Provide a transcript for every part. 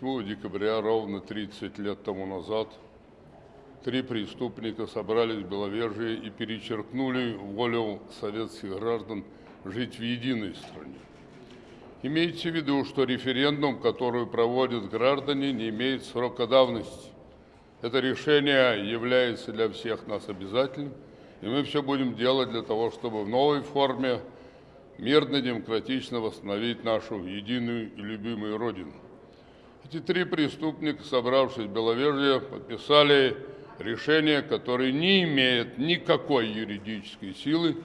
8 декабря, ровно 30 лет тому назад, три преступника собрались в Беловежье и перечеркнули волю советских граждан жить в единой стране. Имейте в виду, что референдум, который проводят граждане, не имеет срока давности. Это решение является для всех нас обязательным, и мы все будем делать для того, чтобы в новой форме мирно, демократично восстановить нашу единую и любимую Родину. Эти три преступника, собравшись в Беловежье, подписали решение, которое не имеет никакой юридической силы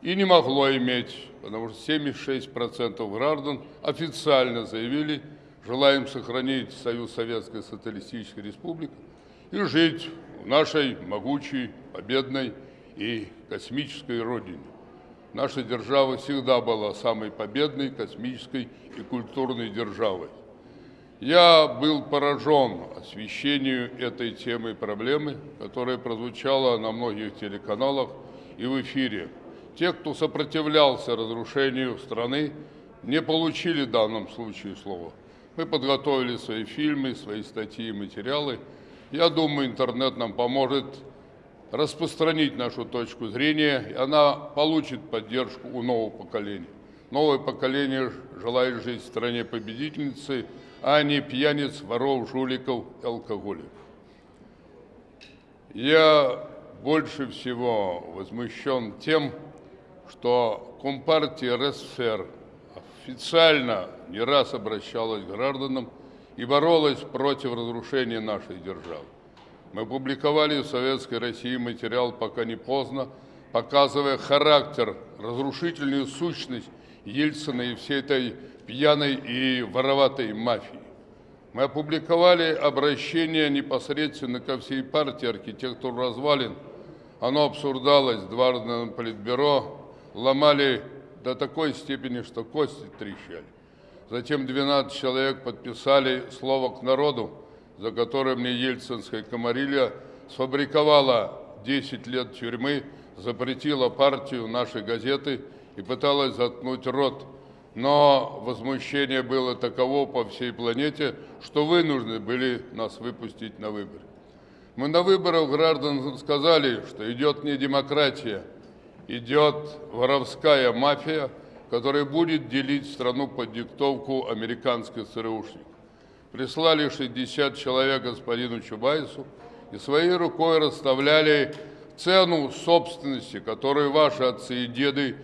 и не могло иметь, потому что 76% граждан официально заявили, желаем сохранить Союз Советской Социалистической Республики и жить в нашей могучей, победной и космической Родине. Наша держава всегда была самой победной, космической и культурной державой. Я был поражен освещению этой темы и проблемы, которая прозвучала на многих телеканалах и в эфире. Те, кто сопротивлялся разрушению страны, не получили в данном случае слова. Мы подготовили свои фильмы, свои статьи и материалы. Я думаю, интернет нам поможет распространить нашу точку зрения, и она получит поддержку у нового поколения. Новое поколение желает жить в стране победительницы, а не пьяниц, воров, жуликов и алкоголиков. Я больше всего возмущен тем, что Компартия РСФСР официально не раз обращалась к гражданам и боролась против разрушения нашей державы. Мы публиковали в Советской России материал «Пока не поздно», показывая характер, разрушительную сущность Ельцина и всей этой пьяной и вороватой мафии. Мы опубликовали обращение непосредственно ко всей партии архитектур развалин. Оно обсуждалось дважды на политбюро, ломали до такой степени, что кости трещали. Затем 12 человек подписали слово к народу, за которое мне ельцинская комарилья сфабриковала 10 лет тюрьмы, запретила партию нашей газеты и пыталась заткнуть рот. Но возмущение было таково по всей планете, что вынуждены были нас выпустить на выборы. Мы на выборах граждан сказали, что идет не демократия, идет воровская мафия, которая будет делить страну под диктовку американских ЦРУшников прислали 60 человек господину Чубайсу и своей рукой расставляли цену собственности, которую ваши отцы и деды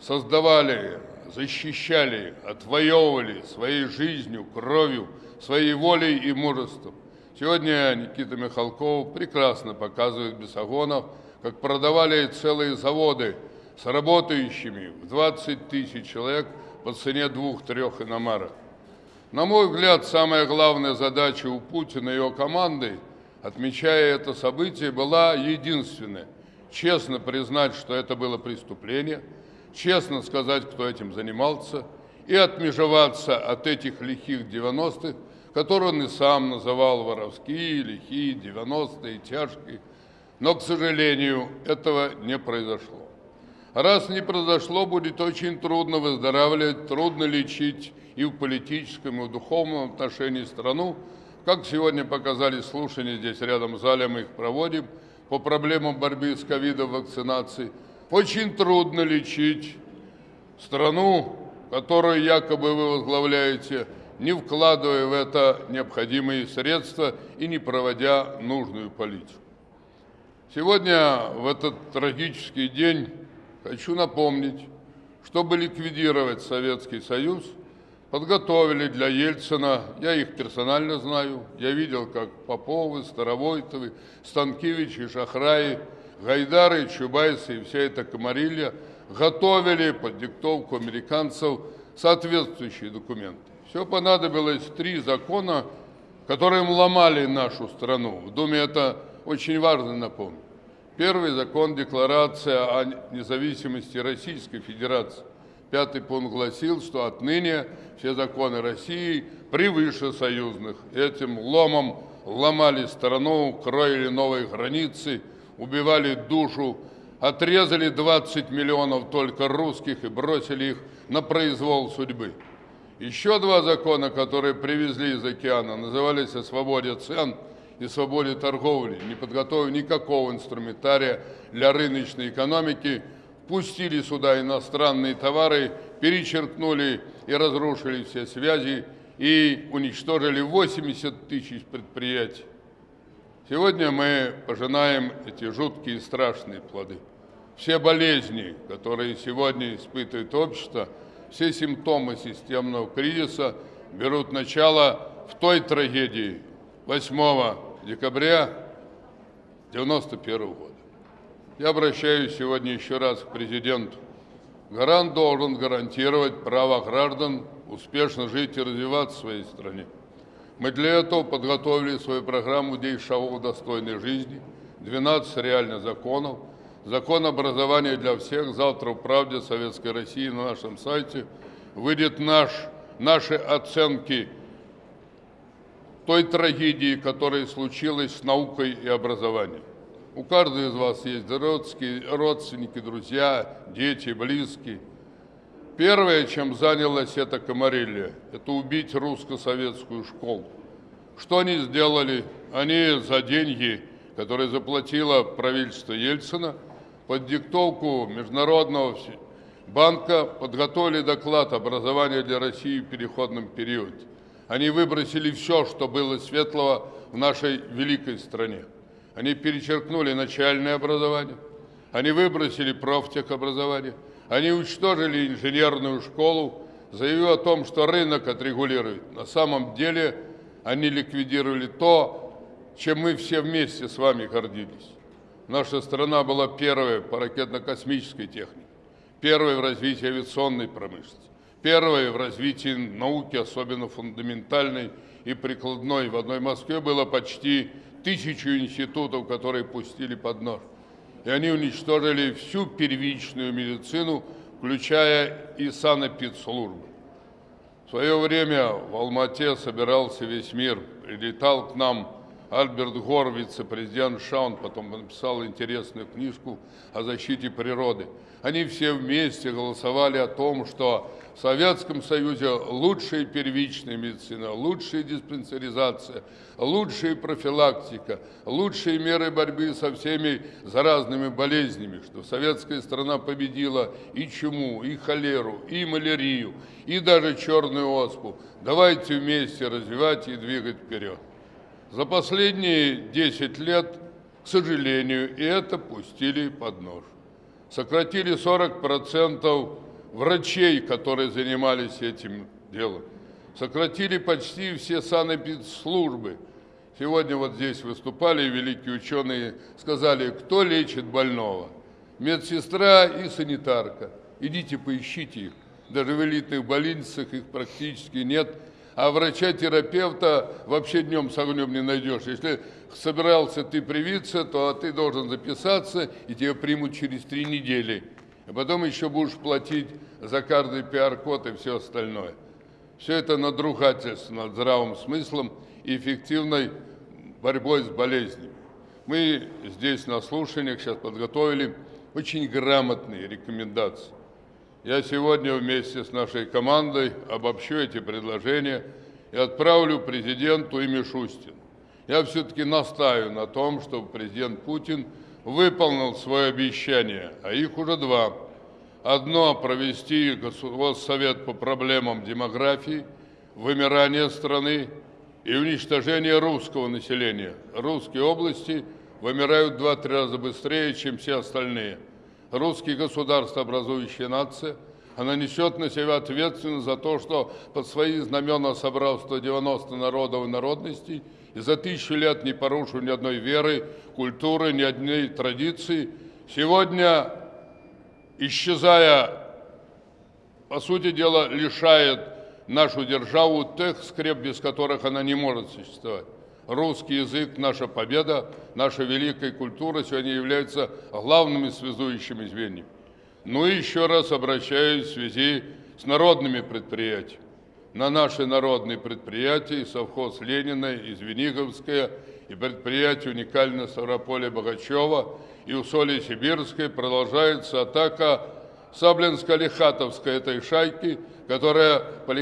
создавали, защищали, отвоевывали своей жизнью, кровью, своей волей и мужеством. Сегодня Никита Михалков прекрасно показывает Бесогонов, как продавали целые заводы с работающими в 20 тысяч человек по цене двух-трех иномарок. На мой взгляд, самая главная задача у Путина и его команды, отмечая это событие, была единственная – честно признать, что это было преступление, честно сказать, кто этим занимался, и отмежеваться от этих лихих 90-х, которые он и сам называл воровские, лихие, 90-е, тяжкие. Но, к сожалению, этого не произошло. Раз не произошло, будет очень трудно выздоравливать, трудно лечить и в политическом, и в духовном отношении страну. Как сегодня показали слушания, здесь рядом в зале мы их проводим, по проблемам борьбы с ковидом, вакцинации. Очень трудно лечить страну, которую якобы вы возглавляете, не вкладывая в это необходимые средства и не проводя нужную политику. Сегодня, в этот трагический день, хочу напомнить, чтобы ликвидировать Советский Союз – подготовили для Ельцина, я их персонально знаю, я видел, как Поповы, Старовойтовы, Станкевичи, Шахраи, Гайдары, Чубайсы и вся эта комарилья готовили под диктовку американцев соответствующие документы. Все понадобилось три закона, которые ломали нашу страну. В Думе это очень важно напомнить. Первый закон – декларация о независимости Российской Федерации. Пятый пункт гласил, что отныне все законы России превыше союзных. Этим ломом ломали страну, кроили новые границы, убивали душу, отрезали 20 миллионов только русских и бросили их на произвол судьбы. Еще два закона, которые привезли из океана, назывались о свободе цен и свободе торговли, не подготовив никакого инструментария для рыночной экономики, пустили сюда иностранные товары, перечеркнули и разрушили все связи и уничтожили 80 тысяч предприятий. Сегодня мы пожинаем эти жуткие и страшные плоды. Все болезни, которые сегодня испытывает общество, все симптомы системного кризиса берут начало в той трагедии 8 декабря 1991 года. Я обращаюсь сегодня еще раз к президенту. Гарант должен гарантировать право граждан успешно жить и развиваться в своей стране. Мы для этого подготовили свою программу «10 шагов достойной жизни», 12 реальных законов, закон образования для всех. Завтра в «Правде Советской России» на нашем сайте выйдет наш, наши оценки той трагедии, которая случилась с наукой и образованием. У каждого из вас есть родственники, друзья, дети, близкие – Первое, чем занялась эта комарилья, это убить русско-советскую школу. Что они сделали? Они за деньги, которые заплатило правительство Ельцина, под диктовку Международного банка подготовили доклад образования для России в переходном периоде. Они выбросили все, что было светлого в нашей великой стране. Они перечеркнули начальное образование, они выбросили профтехобразование – они уничтожили инженерную школу, заявив о том, что рынок отрегулирует. На самом деле они ликвидировали то, чем мы все вместе с вами гордились. Наша страна была первой по ракетно-космической технике, первой в развитии авиационной промышленности, первой в развитии науки, особенно фундаментальной и прикладной. В одной Москве было почти тысячу институтов, которые пустили под нож и они уничтожили всю первичную медицину, включая и санэпидслужбы. В свое время в Алмате собирался весь мир, прилетал к нам Альберт Гор, вице-президент Шаун, потом написал интересную книжку о защите природы. Они все вместе голосовали о том, что в Советском Союзе лучшая первичная медицина, лучшая диспансеризация, лучшая профилактика, лучшие меры борьбы со всеми заразными болезнями, что советская страна победила и чуму, и холеру, и малярию, и даже черную оспу. Давайте вместе развивать и двигать вперед. За последние 10 лет, к сожалению, и это пустили под нож. Сократили 40% врачей, которые занимались этим делом. Сократили почти все санэпидслужбы. Сегодня вот здесь выступали великие ученые, сказали, кто лечит больного. Медсестра и санитарка. Идите поищите их. Даже в элитных больницах их практически нет. А врача-терапевта вообще днем с огнем не найдешь. Если собирался ты привиться, то ты должен записаться, и тебя примут через три недели а потом еще будешь платить за каждый пиар-код и все остальное. Все это надругательство над здравым смыслом и эффективной борьбой с болезнями. Мы здесь на слушаниях сейчас подготовили очень грамотные рекомендации. Я сегодня вместе с нашей командой обобщу эти предложения и отправлю президенту и Мишустину. Я все-таки настаиваю на том, чтобы президент Путин выполнил свое обещание, а их уже два. Одно – провести Госсовет по проблемам демографии, вымирания страны и уничтожения русского населения. Русские области вымирают в два-три раза быстрее, чем все остальные. Русский государство, образующая нация, она несет на себя ответственность за то, что под свои знамена собрал 190 народов и народностей – и за тысячу лет не порушил ни одной веры, культуры, ни одной традиции, сегодня, исчезая, по сути дела, лишает нашу державу тех скреп, без которых она не может существовать. Русский язык, наша победа, наша великая культура сегодня являются главными связующими звеньями. Ну и еще раз обращаюсь в связи с народными предприятиями на наши народные предприятия, совхоз Ленина, и Звениговская, и предприятие уникальное Ставрополя Богачева, и Усолье Сибирское продолжается атака Саблинско-Лихатовской этой шайки, которая по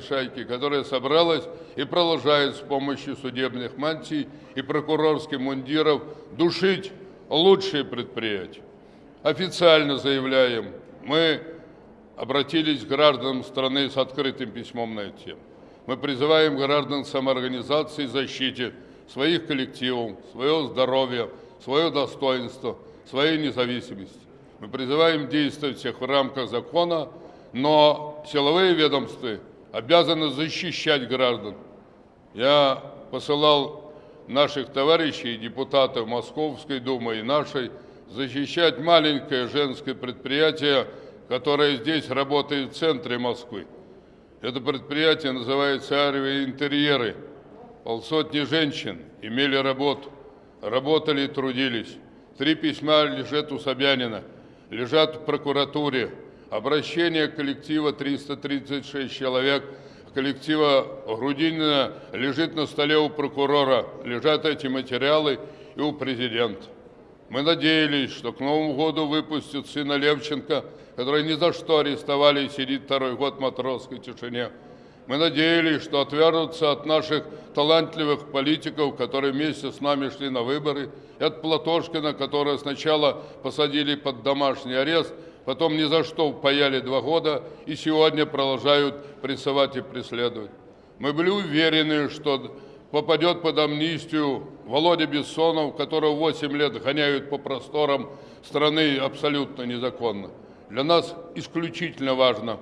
шайке, которая собралась и продолжает с помощью судебных мантий и прокурорских мундиров душить лучшие предприятия. Официально заявляем, мы обратились к гражданам страны с открытым письмом на эту тему. Мы призываем граждан самоорганизации защите своих коллективов, своего здоровья, свое достоинство, своей независимости. Мы призываем действовать всех в рамках закона, но силовые ведомства обязаны защищать граждан. Я посылал наших товарищей, депутатов Московской Думы и нашей, защищать маленькое женское предприятие, которое здесь работает в центре Москвы. Это предприятие называется «Арвия Интерьеры». Полсотни женщин имели работу, работали и трудились. Три письма лежат у Собянина, лежат в прокуратуре. Обращение коллектива 336 человек, коллектива Грудинина лежит на столе у прокурора, лежат эти материалы и у президента. Мы надеялись, что к Новому году выпустят сына Левченко, который ни за что арестовали и сидит второй год в матросской тишине. Мы надеялись, что отвяжутся от наших талантливых политиков, которые вместе с нами шли на выборы, и от Платошкина, которого сначала посадили под домашний арест, потом ни за что упаяли два года и сегодня продолжают прессовать и преследовать. Мы были уверены, что попадет под амнистию Володя Бессонов, которого 8 лет гоняют по просторам страны абсолютно незаконно. Для нас исключительно важно,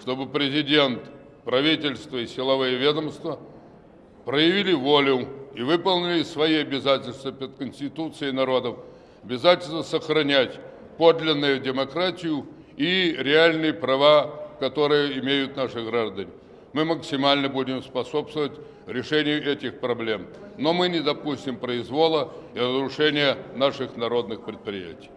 чтобы президент, правительство и силовые ведомства проявили волю и выполнили свои обязательства перед Конституцией народов, обязательство сохранять подлинную демократию и реальные права, которые имеют наши граждане мы максимально будем способствовать решению этих проблем. Но мы не допустим произвола и разрушения наших народных предприятий.